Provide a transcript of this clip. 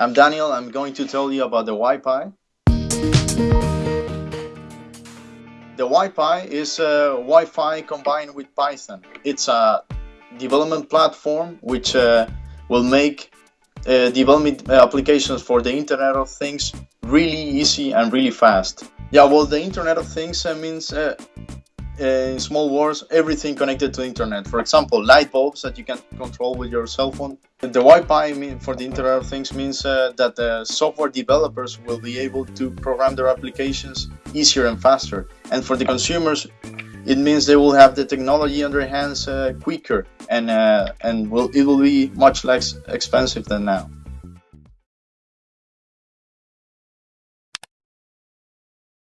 I'm Daniel. I'm going to tell you about the WiPy. The WiPy is a Wi-Fi combined with Python. It's a development platform which uh, will make uh, development applications for the Internet of Things really easy and really fast. Yeah, well, the Internet of Things uh, means uh, in small words, everything connected to internet. For example, light bulbs that you can control with your cell phone. The Wi-Fi for the Internet of Things means uh, that the software developers will be able to program their applications easier and faster. And for the consumers, it means they will have the technology in their hands uh, quicker and uh, and will it will be much less expensive than now.